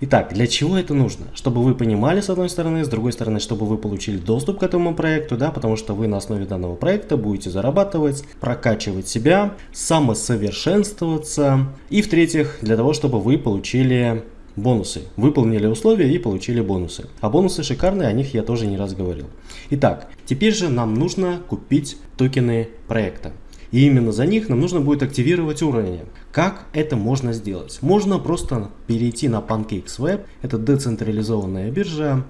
Итак, для чего это нужно? Чтобы вы понимали с одной стороны, с другой стороны, чтобы вы получили доступ к этому проекту, да, потому что вы на основе данного проекта будете зарабатывать, прокачивать себя, самосовершенствоваться. И в-третьих, для того, чтобы вы получили бонусы. Выполнили условия и получили бонусы. А бонусы шикарные, о них я тоже не раз говорил. Итак, теперь же нам нужно купить токены проекта. И именно за них нам нужно будет активировать уровни. Как это можно сделать? Можно просто перейти на PancakeSwap, это децентрализованная биржа,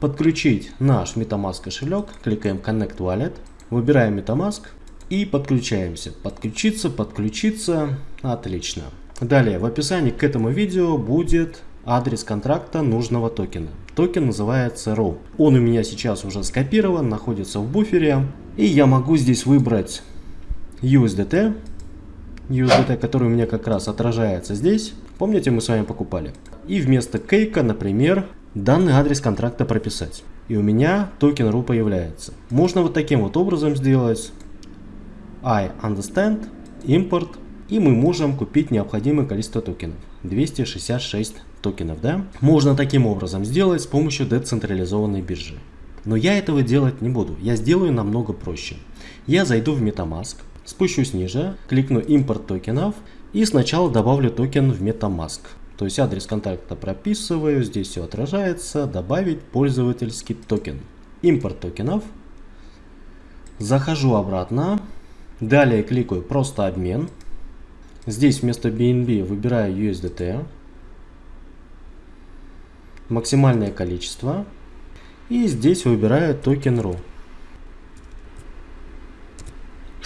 подключить наш MetaMask кошелек, кликаем Connect Wallet, выбираем MetaMask и подключаемся. Подключиться, подключиться, отлично. Далее в описании к этому видео будет адрес контракта нужного токена. Токен называется ROW. Он у меня сейчас уже скопирован, находится в буфере. И я могу здесь выбрать USDT. USDT, который у меня как раз отражается здесь. Помните, мы с вами покупали. И вместо кейка, например, данный адрес контракта прописать. И у меня токен RU появляется. Можно вот таким вот образом сделать. I understand, import. И мы можем купить необходимое количество токенов. 266 токенов, да? Можно таким образом сделать с помощью децентрализованной биржи. Но я этого делать не буду. Я сделаю намного проще. Я зайду в MetaMask, спущусь ниже, кликну импорт токенов и сначала добавлю токен в MetaMask. То есть адрес контракта прописываю, здесь все отражается, добавить пользовательский токен. Импорт токенов. Захожу обратно. Далее кликаю просто обмен. Здесь вместо BNB выбираю USDT максимальное количество. И здесь выбираю токен RU.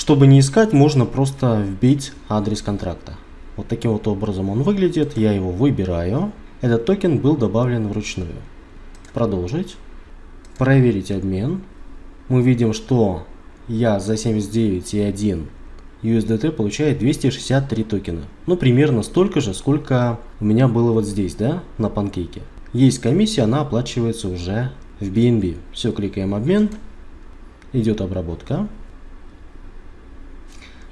Чтобы не искать, можно просто вбить адрес контракта. Вот таким вот образом он выглядит. Я его выбираю. Этот токен был добавлен вручную. Продолжить. Проверить обмен. Мы видим, что я за 79,1 USDT получает 263 токена. Ну, примерно столько же, сколько у меня было вот здесь, да, на панкейке. Есть комиссия, она оплачивается уже в BNB. Все, кликаем обмен. Идет обработка.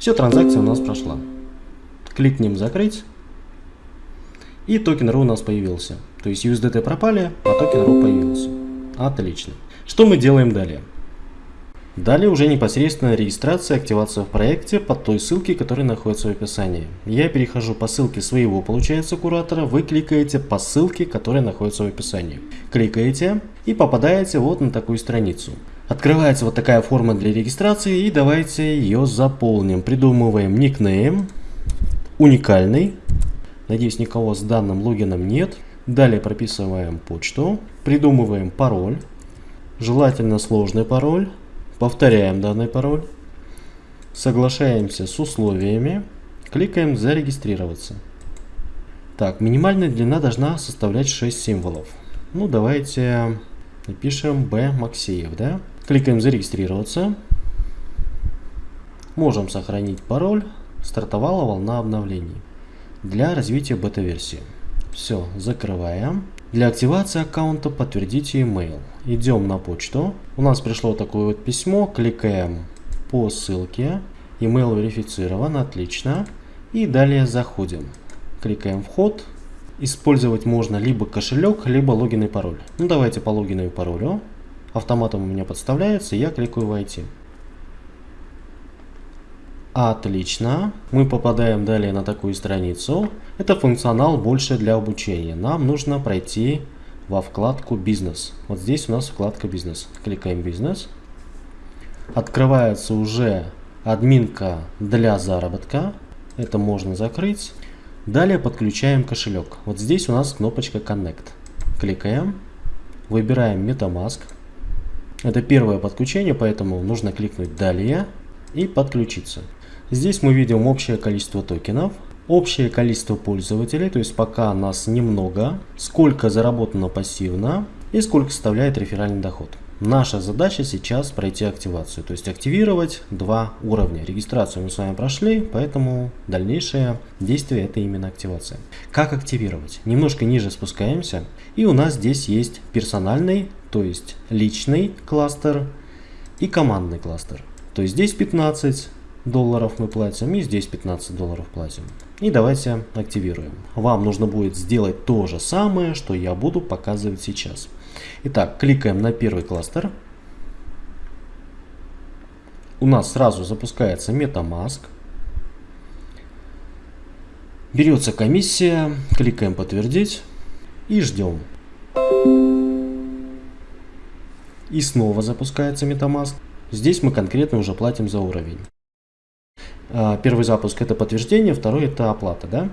Все, транзакция у нас прошла. Кликнем закрыть. И токен RU у нас появился. То есть USDT пропали, а токен RU появился. Отлично. Что мы делаем далее? Далее уже непосредственно регистрация и активация в проекте по той ссылке, которая находится в описании. Я перехожу по ссылке своего, получается, куратора, вы кликаете по ссылке, которая находится в описании. Кликаете и попадаете вот на такую страницу. Открывается вот такая форма для регистрации и давайте ее заполним. Придумываем никнейм, уникальный. Надеюсь, никого с данным логином нет. Далее прописываем почту, придумываем пароль, желательно сложный пароль. Повторяем данный пароль. Соглашаемся с условиями. Кликаем «Зарегистрироваться». Так, минимальная длина должна составлять 6 символов. Ну, давайте напишем B Максеев, да? Кликаем «Зарегистрироваться». Можем сохранить пароль. Стартовала волна обновлений для развития бета-версии. Все, закрываем. Для активации аккаунта подтвердите email. Идем на почту. У нас пришло такое вот письмо. Кликаем по ссылке. Email верифицирован. Отлично. И далее заходим. Кликаем вход. Использовать можно либо кошелек, либо логин и пароль. Ну давайте по логину и паролю. Автоматом у меня подставляется. Я кликаю войти. Отлично. Мы попадаем далее на такую страницу. Это функционал больше для обучения. Нам нужно пройти во вкладку «Бизнес». Вот здесь у нас вкладка «Бизнес». Кликаем «Бизнес». Открывается уже админка для заработка. Это можно закрыть. Далее подключаем кошелек. Вот здесь у нас кнопочка Connect. Кликаем. Выбираем MetaMask. Это первое подключение, поэтому нужно кликнуть «Далее» и подключиться. Здесь мы видим общее количество токенов, общее количество пользователей, то есть пока нас немного, сколько заработано пассивно и сколько составляет реферальный доход. Наша задача сейчас пройти активацию, то есть активировать два уровня. Регистрацию мы с вами прошли, поэтому дальнейшее действие это именно активация. Как активировать? Немножко ниже спускаемся и у нас здесь есть персональный, то есть личный кластер и командный кластер. То есть здесь 15 долларов мы платим и здесь 15 долларов платим. И давайте активируем. Вам нужно будет сделать то же самое, что я буду показывать сейчас. Итак, кликаем на первый кластер. У нас сразу запускается MetaMask. Берется комиссия, кликаем подтвердить и ждем. И снова запускается MetaMask. Здесь мы конкретно уже платим за уровень. А, первый запуск это подтверждение, второй это оплата, да?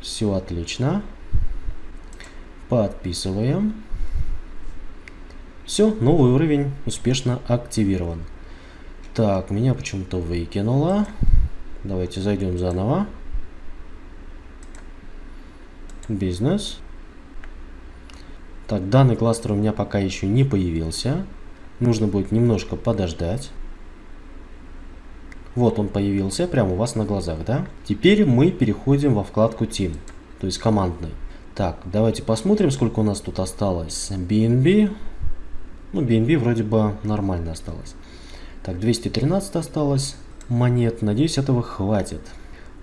Все отлично. Подписываем. Все, новый уровень успешно активирован. Так, меня почему-то выкинуло. Давайте зайдем заново. Бизнес. Так, данный кластер у меня пока еще не появился. Нужно будет немножко подождать. Вот он появился прямо у вас на глазах, да? Теперь мы переходим во вкладку Team, то есть командный. Так, давайте посмотрим, сколько у нас тут осталось. BNB. Ну, BNB вроде бы нормально осталось. Так, 213 осталось монет. Надеюсь, этого хватит.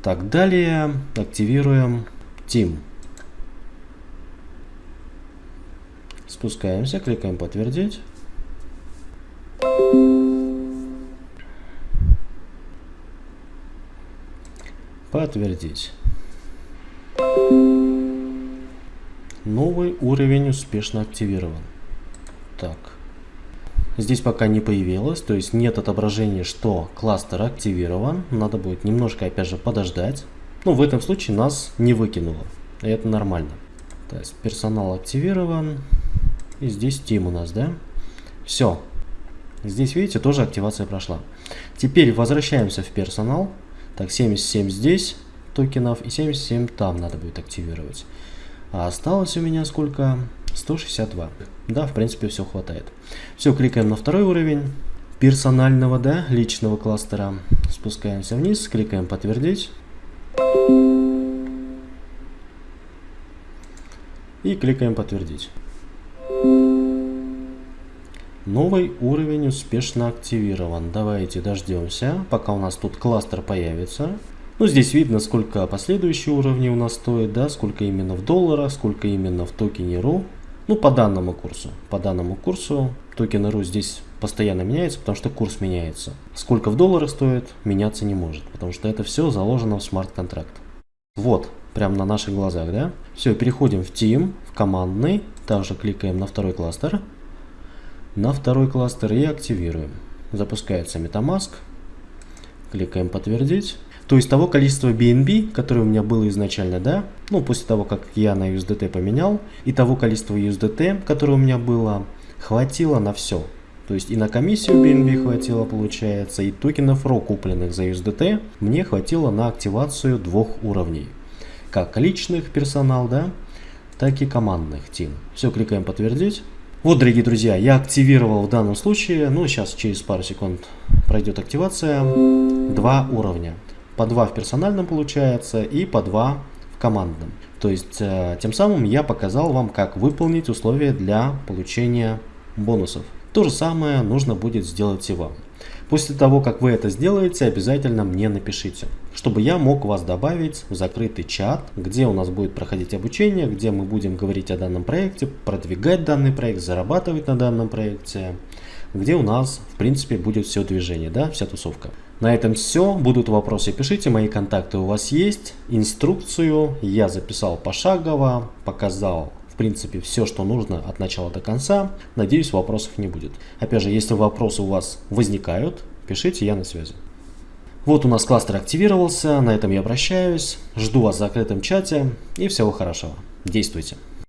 Так, далее активируем Team. Спускаемся, кликаем подтвердить. Подтвердить. Новый уровень успешно активирован. Так. Здесь пока не появилось, то есть нет отображения, что кластер активирован. Надо будет немножко опять же подождать. Ну, в этом случае нас не выкинуло. И это нормально. То есть персонал активирован. И здесь Team у нас, да? Все. Здесь, видите, тоже активация прошла. Теперь возвращаемся в персонал. Так, 77 здесь токенов и 77 там надо будет активировать. А осталось у меня сколько? 162. Да, в принципе, все хватает. Все, кликаем на второй уровень персонального, да, личного кластера. Спускаемся вниз, кликаем подтвердить. И кликаем подтвердить. Новый уровень успешно активирован. Давайте дождемся, пока у нас тут кластер появится. Ну, здесь видно, сколько последующие уровни у нас стоят, да, сколько именно в долларах, сколько именно в токене RU. Ну, по данному курсу. По данному курсу токен RU здесь постоянно меняется, потому что курс меняется. Сколько в долларах стоит, меняться не может, потому что это все заложено в смарт-контракт. Вот, прямо на наших глазах, да? Все, переходим в Team, в командный, также кликаем на второй кластер на второй кластер и активируем. Запускается MetaMask. Кликаем подтвердить. То есть того количества BNB, которое у меня было изначально, да, ну после того, как я на USDT поменял, и того количества USDT, которое у меня было, хватило на все. То есть и на комиссию BNB хватило, получается, и токенов RAW, купленных за USDT, мне хватило на активацию двух уровней. Как личных персонал, да, так и командных team. Все, кликаем подтвердить. Вот, дорогие друзья, я активировал в данном случае, ну, сейчас через пару секунд пройдет активация, два уровня. По два в персональном получается и по два в командном. То есть, э, тем самым я показал вам, как выполнить условия для получения бонусов. То же самое нужно будет сделать и вам. После того, как вы это сделаете, обязательно мне напишите, чтобы я мог вас добавить в закрытый чат, где у нас будет проходить обучение, где мы будем говорить о данном проекте, продвигать данный проект, зарабатывать на данном проекте, где у нас, в принципе, будет все движение, да, вся тусовка. На этом все. Будут вопросы, пишите. Мои контакты у вас есть. Инструкцию я записал пошагово, показал принципе, все, что нужно от начала до конца. Надеюсь, вопросов не будет. Опять же, если вопросы у вас возникают, пишите, я на связи. Вот у нас кластер активировался, на этом я прощаюсь. Жду вас в закрытом чате и всего хорошего. Действуйте.